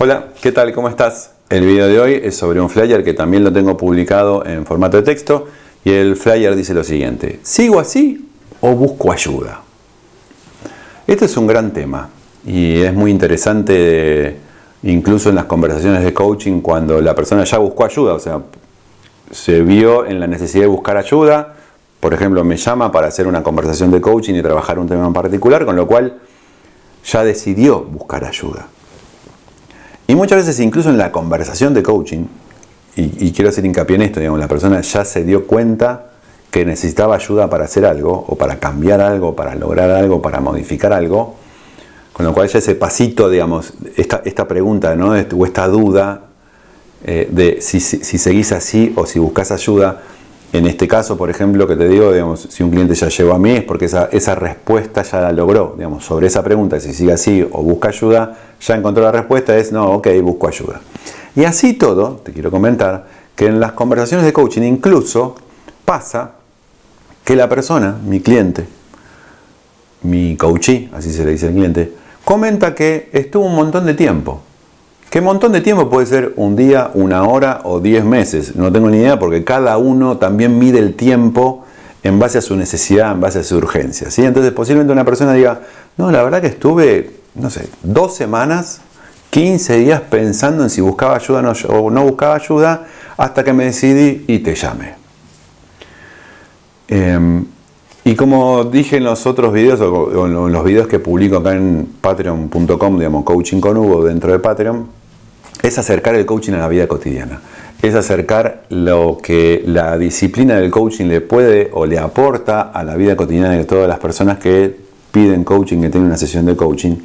Hola, ¿qué tal? ¿Cómo estás? El video de hoy es sobre un flyer que también lo tengo publicado en formato de texto y el flyer dice lo siguiente, ¿sigo así o busco ayuda? Este es un gran tema y es muy interesante incluso en las conversaciones de coaching cuando la persona ya buscó ayuda, o sea, se vio en la necesidad de buscar ayuda, por ejemplo, me llama para hacer una conversación de coaching y trabajar un tema en particular, con lo cual ya decidió buscar ayuda. Y muchas veces incluso en la conversación de coaching, y, quiero hacer hincapié en esto, digamos, la persona ya se dio cuenta que necesitaba ayuda para hacer algo, o para cambiar algo, para lograr algo, para modificar algo, con lo cual ya ese pasito, digamos, esta, esta pregunta ¿no? o esta duda eh, de si, si, seguís así o si buscas ayuda, en este caso, por ejemplo, que te digo, digamos, si un cliente ya llegó a mí es porque esa, respuesta ya la logró. Digamos, sobre esa pregunta, si sigue así o busca ayuda, ya encontró la respuesta, es no, ok, busco ayuda. Y así todo, te quiero comentar, que en las conversaciones de coaching incluso pasa que la persona, mi cliente, mi coachee, así se le dice al cliente, comenta que estuvo un montón de tiempo ¿Qué montón de tiempo puede ser? Un día, una hora o diez meses. No tengo ni idea porque cada uno también mide el tiempo en base a su necesidad, en base a su urgencia. ¿sí? Entonces posiblemente una persona diga, no, la verdad que estuve, no sé, dos semanas, 15 días pensando en si buscaba ayuda o no buscaba ayuda hasta que me decidí y te llamé. Em, y como dije en los otros videos o en los videos que publico acá en patreon.com, digamos, coaching con Hugo dentro de Patreon, es acercar el coaching a la vida cotidiana. Es acercar lo que la disciplina del coaching le puede o le aporta a la vida cotidiana de todas las personas que piden coaching, que tienen una sesión de coaching.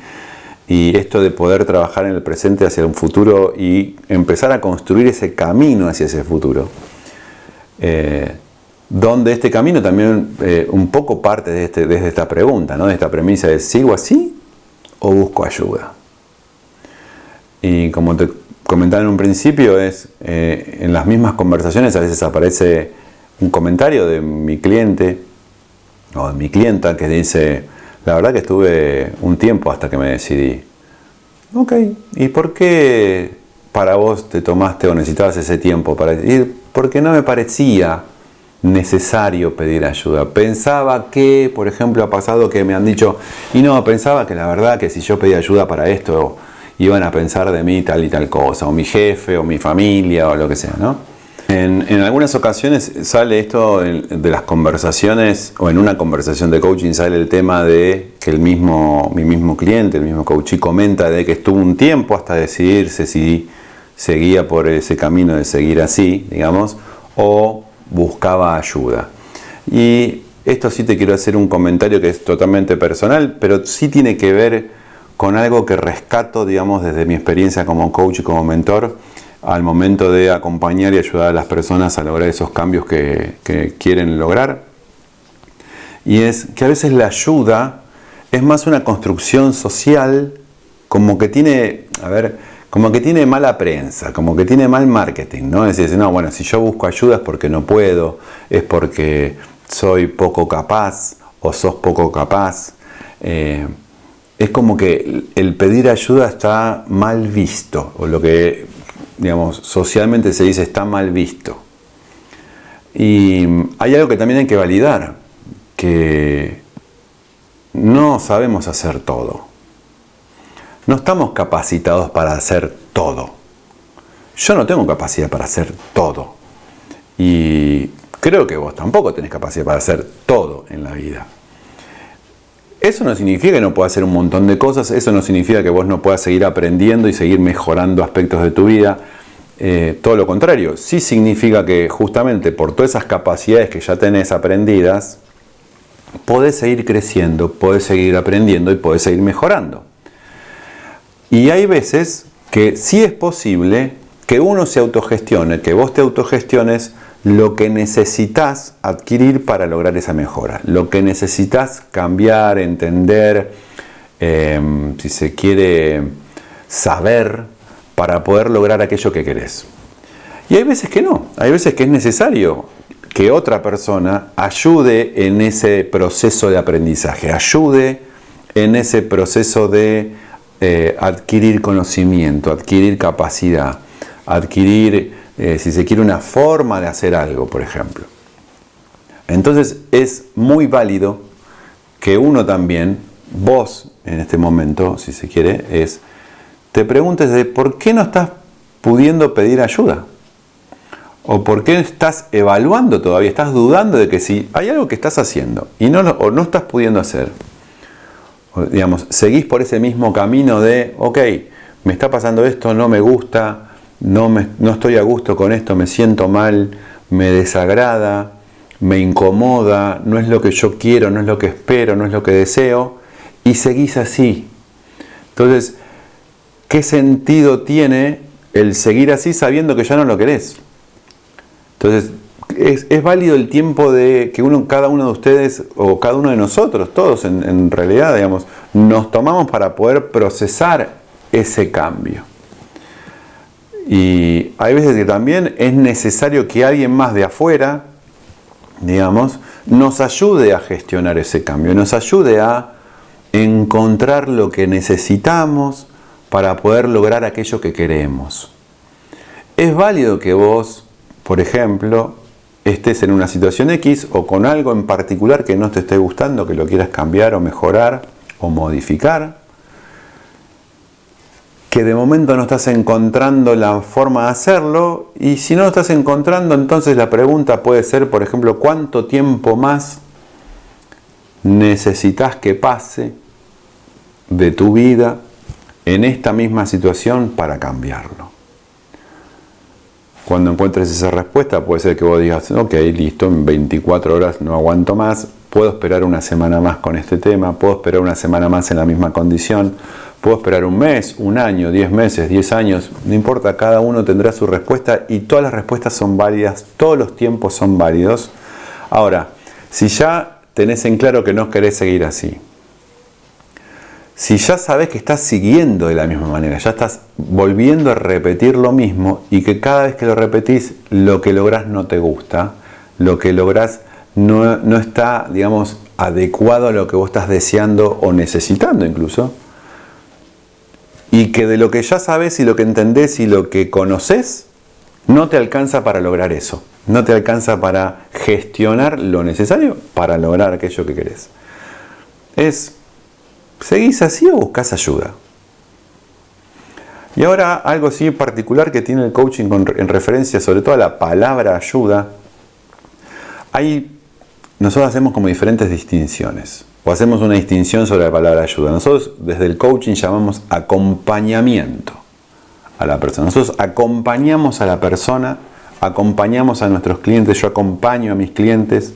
Y esto de poder trabajar en el presente hacia un futuro y empezar a construir ese camino hacia ese futuro. Eh, donde este camino también eh, un poco parte de este, esta pregunta, ¿no? de esta premisa de ¿sigo así o busco ayuda? Y como te comentaba en un principio, es eh, en las mismas conversaciones a veces aparece un comentario de mi cliente o de mi clienta que dice, la verdad que estuve un tiempo hasta que me decidí. Ok, ¿y por qué para vos te tomaste o necesitabas ese tiempo para decidir? Porque no me parecía necesario pedir ayuda. Pensaba que, por ejemplo, ha pasado que me han dicho, y no, pensaba que la verdad que si yo pedía ayuda para esto, iban a pensar de mí tal y tal cosa, o mi jefe, o mi familia, o lo que sea, ¿no? En, algunas ocasiones sale esto de las conversaciones, o en una conversación de coaching sale el tema de que el mismo, mi mismo cliente, el mismo coachee comenta de que estuvo un tiempo hasta decidirse si seguía por ese camino de seguir así, digamos, o buscaba ayuda. Y esto sí te quiero hacer un comentario que es totalmente personal, pero sí tiene que ver con algo que rescato, digamos, desde mi experiencia como coach y como mentor, al momento de acompañar y ayudar a las personas a lograr esos cambios que, quieren lograr. Y es que a veces la ayuda es más una construcción social, como que tiene, a ver, como que tiene mala prensa, como que tiene mal marketing, ¿no? Es decir, no, bueno, si yo busco ayuda es porque no puedo, es porque soy poco capaz o sos poco capaz. Eh, es como que el pedir ayuda está mal visto, o lo que, digamos, socialmente se dice está mal visto. Y hay algo que también hay que validar, que no sabemos hacer todo. No estamos capacitados para hacer todo. Yo no tengo capacidad para hacer todo. Y creo que vos tampoco tenés capacidad para hacer todo en la vida. Eso no significa que no puedas hacer un montón de cosas, eso no significa que vos no puedas seguir aprendiendo y seguir mejorando aspectos de tu vida. Eh, todo lo contrario, sí significa que justamente por todas esas capacidades que ya tenés aprendidas, podés seguir creciendo, podés seguir aprendiendo y podés seguir mejorando. Y hay veces que sí es posible que uno se autogestione, que vos te autogestiones lo que necesitas adquirir para lograr esa mejora, lo que necesitas cambiar, entender, em, si se quiere saber para poder lograr aquello que querés. Y hay veces que no, hay veces que es necesario que otra persona ayude en ese proceso de aprendizaje, ayude en ese proceso de eh, adquirir conocimiento, adquirir capacidad, adquirir, eh, si se quiere, una forma de hacer algo, por ejemplo. Entonces es muy válido que uno también, vos en este momento, si se quiere, es, te preguntes de por qué no estás pudiendo pedir ayuda. ¿O por qué estás evaluando todavía? Estás dudando de que si hay algo que estás haciendo y no, o no estás pudiendo hacer, digamos, seguís por ese mismo camino de, ok, me está pasando esto, no me gusta, no, no estoy a gusto con esto, me siento mal, me desagrada, me incomoda, no es lo que yo quiero, no es lo que espero, no es lo que deseo, y seguís así. Entonces, ¿qué sentido tiene el seguir así sabiendo que ya no lo querés? Entonces, es, válido el tiempo de que uno, cada uno de ustedes o cada uno de nosotros, todos en, en realidad, digamos, nos tomamos para poder procesar ese cambio. Y hay veces que también es necesario que alguien más de afuera, digamos, nos ayude a gestionar ese cambio, nos ayude a encontrar lo que necesitamos para poder lograr aquello que queremos. Es válido que vos, por ejemplo, estés en una situación X o con algo en particular que no te esté gustando, que lo quieras cambiar o mejorar o modificar, que de momento no estás encontrando la forma de hacerlo y si no lo estás encontrando entonces la pregunta puede ser por ejemplo cuánto tiempo más necesitas que pase de tu vida en esta misma situación para cambiarlo. Cuando encuentres esa respuesta puede ser que vos digas, ok, listo, en 24 horas no aguanto más, puedo esperar una semana más con este tema, puedo esperar una semana más en la misma condición, puedo esperar un mes, un año, 10 meses, 10 años, no importa, cada uno tendrá su respuesta y todas las respuestas son válidas, todos los tiempos son válidos. Ahora, si ya tenés en claro que no querés seguir así, si ya sabes que estás siguiendo de la misma manera, ya estás volviendo a repetir lo mismo y que cada vez que lo repetís lo que lográs no te gusta, lo que lográs no, no está, digamos, adecuado a lo que vos estás deseando o necesitando incluso, y que de lo que ya sabes y lo que entendés y lo que conoces, no te alcanza para lograr eso, no te alcanza para gestionar lo necesario para lograr aquello que querés. Es ¿Seguís así o buscas ayuda? Y ahora algo así particular que tiene el coaching en referencia sobre todo a la palabra ayuda. Hay, nosotros hacemos como diferentes distinciones o hacemos una distinción sobre la palabra ayuda. Nosotros desde el coaching llamamos acompañamiento a la persona. Nosotros acompañamos a la persona, acompañamos a nuestros clientes, yo acompaño a mis clientes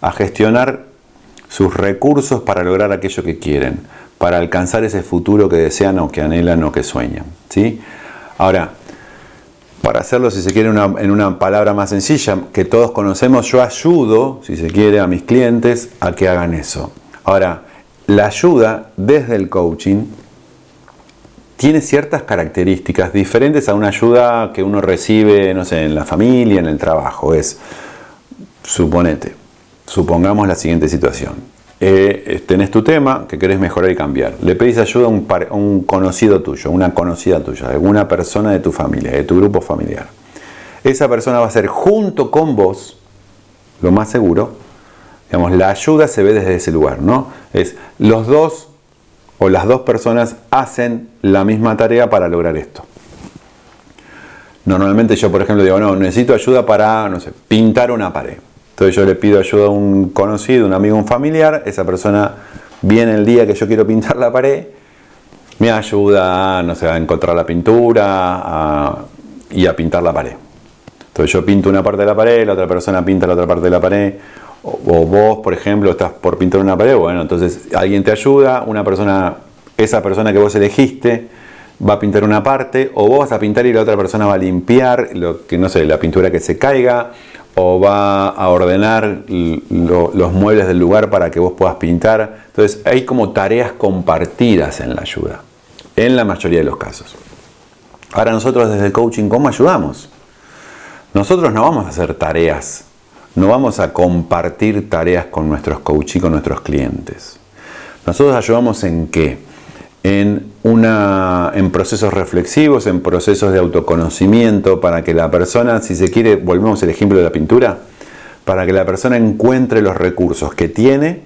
a gestionar sus recursos para lograr aquello que quieren, para alcanzar ese futuro que desean o que anhelan o que sueñan. ¿sí? Ahora, para hacerlo, si se quiere, en una palabra más sencilla, que todos conocemos, yo ayudo, si se quiere, a mis clientes a que hagan eso. Ahora, la ayuda desde el coaching tiene ciertas características diferentes a una ayuda que uno recibe, no sé, en la familia, en el trabajo. Es, suponete, Supongamos la siguiente situación. Eh, tenés tu tema que querés mejorar y cambiar. Le pedís ayuda a un, conocido tuyo, una conocida tuya, alguna persona de tu familia, de tu grupo familiar. Esa persona va a ser junto con vos, lo más seguro, digamos, la ayuda se ve desde ese lugar, ¿no? Es los dos o las dos personas hacen la misma tarea para lograr esto. Normalmente yo, por ejemplo, digo, no, necesito ayuda para, no sé, pintar una pared. Entonces yo le pido ayuda a un conocido, un amigo, un familiar, esa persona viene el día que yo quiero pintar la pared, me ayuda no sé, a encontrar la pintura y a pintar la pared. Entonces yo pinto una parte de la pared, la otra persona pinta la otra parte de la pared, o, vos, por ejemplo, estás por pintar una pared, bueno, entonces alguien te ayuda, una persona, esa persona que vos elegiste, va a pintar una parte, o vos vas a pintar y la otra persona va a limpiar, lo que no sé, la pintura que se caiga, o va a ordenar los muebles del lugar para que vos puedas pintar. Entonces hay como tareas compartidas en la ayuda, en la mayoría de los casos. Ahora nosotros desde el coaching, ¿cómo ayudamos? Nosotros no vamos a hacer tareas, no vamos a compartir tareas con nuestros coaches y con nuestros clientes. Nosotros ayudamos en qué? en, una, en procesos reflexivos, en procesos de autoconocimiento, para que la persona, si se quiere, volvemos al ejemplo de la pintura, para que la persona encuentre los recursos que tiene,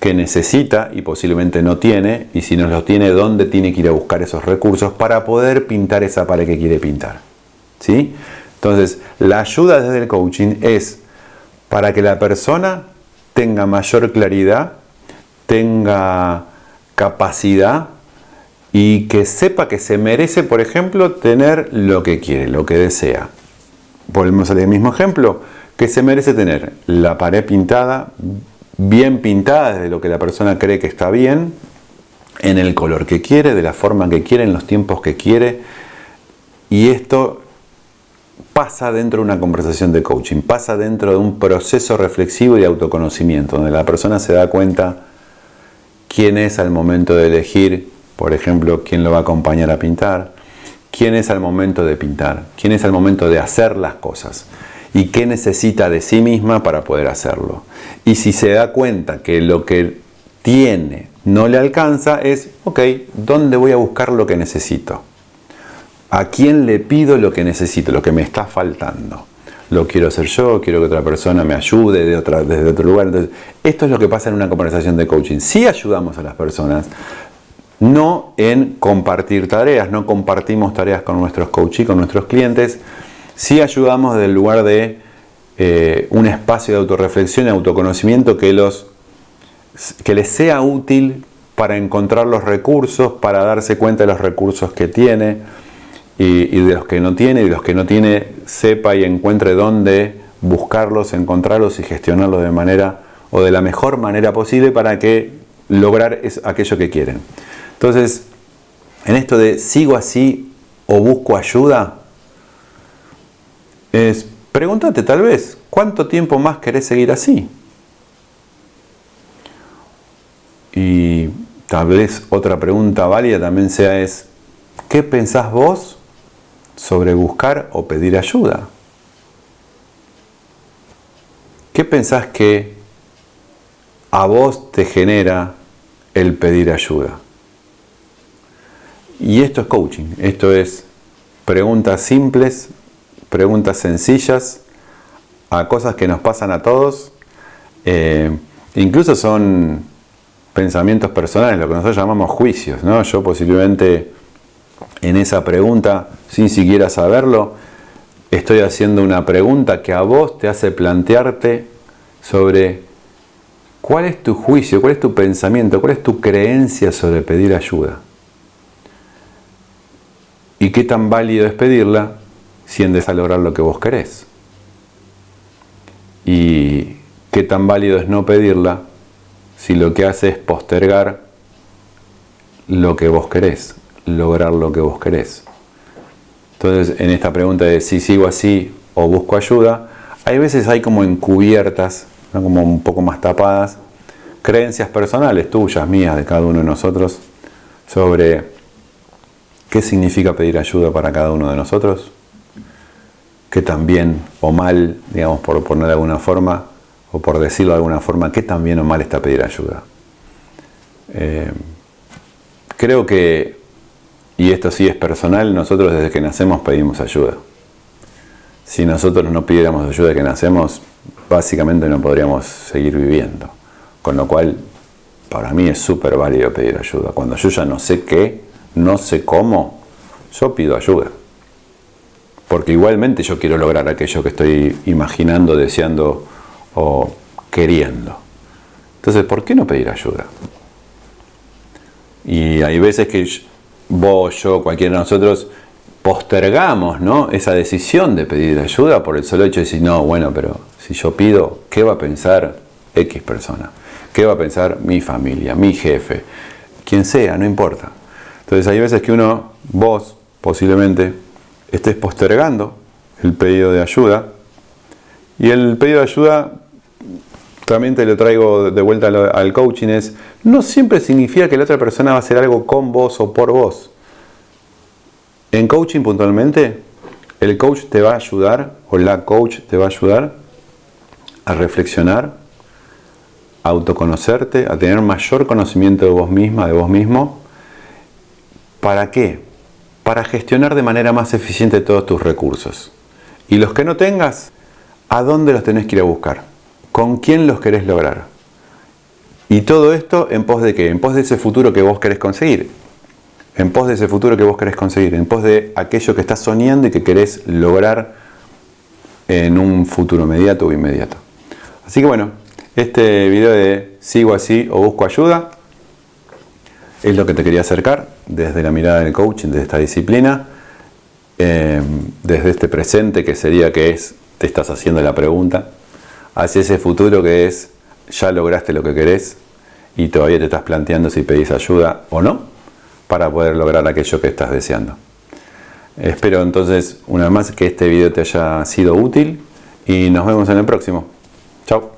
que necesita y posiblemente no tiene, y si no los tiene, dónde tiene que ir a buscar esos recursos para poder pintar esa pared que quiere pintar. ¿Sí? Entonces, la ayuda desde el coaching es para que la persona tenga mayor claridad, tenga capacidad y que sepa que se merece, por ejemplo, tener lo que quiere, lo que desea. Volvemos al mismo ejemplo, que se merece tener la pared pintada, bien pintada desde lo que la persona cree que está bien, en el color que quiere, de la forma que quiere, en los tiempos que quiere. Y esto pasa dentro de una conversación de coaching, pasa dentro de un proceso reflexivo y de autoconocimiento, donde la persona se da cuenta quién es al momento de elegir, por ejemplo, quién lo va a acompañar a pintar, quién es al momento de pintar, quién es al momento de hacer las cosas y qué necesita de sí misma para poder hacerlo. Y si se da cuenta que lo que tiene no le alcanza, es, ok, ¿dónde voy a buscar lo que necesito? ¿A quién le pido lo que necesito, lo que me está faltando? Lo quiero hacer yo, quiero que otra persona me ayude de desde otro lugar. Entonces, esto es lo que pasa en una conversación de coaching. Si ayudamos a las personas, no en compartir tareas, no compartimos tareas con nuestros coaches, con nuestros clientes, si ayudamos del lugar de eh, un espacio de autorreflexión y autoconocimiento que, los, que les sea útil para encontrar los recursos, para darse cuenta de los recursos que tiene y, de los que no tiene, y de los que no tiene sepa y encuentre dónde buscarlos, encontrarlos y gestionarlos de manera o de la mejor manera posible para que lograr es aquello que quieren. Entonces, en esto de sigo así o busco ayuda, es pregúntate tal vez, ¿cuánto tiempo más querés seguir así? Y tal vez otra pregunta válida también sea es, ¿qué pensás vos sobre buscar o pedir ayuda? ¿Qué pensás que a vos te genera el pedir ayuda? Y esto es coaching, esto es preguntas simples preguntas sencillas a cosas que nos pasan a todos. Eh, incluso son pensamientos personales, lo que nosotros llamamos juicios. ¿no? Yo posiblemente en esa pregunta, sin siquiera saberlo, estoy haciendo una pregunta que a vos te hace plantearte sobre cuál es tu juicio, cuál es tu pensamiento, cuál es tu creencia sobre pedir ayuda. Y qué tan válido es pedirla si a lograr lo que vos querés. Y qué tan válido es no pedirla si lo que hace es postergar lo que vos querés, lograr lo que vos querés. Entonces, en esta pregunta de si sigo así o busco ayuda, hay veces hay como encubiertas, como un poco más tapadas, creencias personales tuyas, mías, de cada uno de nosotros, sobre qué significa pedir ayuda para cada uno de nosotros, que también o mal, digamos, por poner de alguna forma, o por decirlo de alguna forma, que también o mal está pedir ayuda. Eh, creo que, y esto sí es personal, nosotros desde que nacemos pedimos ayuda. Si nosotros no pidiéramos ayuda que nacemos, básicamente no podríamos seguir viviendo. Con lo cual, para mí es súper válido pedir ayuda. Cuando yo ya no sé qué, no sé cómo, yo pido ayuda porque igualmente yo quiero lograr aquello que estoy imaginando, deseando o queriendo. Entonces, ¿por qué no pedir ayuda? Y hay veces que vos, yo, cualquiera de nosotros postergamos ¿no? esa decisión de pedir ayuda por el solo hecho de decir, no, bueno, pero si yo pido, ¿qué va a pensar X persona? ¿Qué va a pensar mi familia, mi jefe? Quien sea, no importa. Entonces hay veces que uno, vos posiblemente, estés postergando el pedido de ayuda. Y el pedido de ayuda, también te lo traigo de vuelta al coaching, es no siempre significa que la otra persona va a hacer algo con vos o por vos. En coaching puntualmente, el coach te va a ayudar, o la coach te va a ayudar a reflexionar, a autoconocerte, a tener mayor conocimiento de vos misma, de vos mismo, ¿Para qué? Para gestionar de manera más eficiente todos tus recursos. Y los que no tengas, ¿a dónde los tenés que ir a buscar? ¿Con quién los querés lograr? Y todo esto en pos de qué? En pos de ese futuro que vos querés conseguir. En pos de ese futuro que vos querés conseguir. En pos de aquello que estás soñando y que querés lograr en un futuro inmediato o inmediato. Así que bueno, este video de sigo así o busco ayuda es lo que te quería acercar desde la mirada del coaching, de esta disciplina, eh, desde este presente que sería que es, te estás haciendo la pregunta, hacia ese futuro que es, ya lograste lo que querés y todavía te estás planteando si pedís ayuda o no para poder lograr aquello que estás deseando. Espero entonces una vez más que este video te haya sido útil y nos vemos en el próximo. Chao.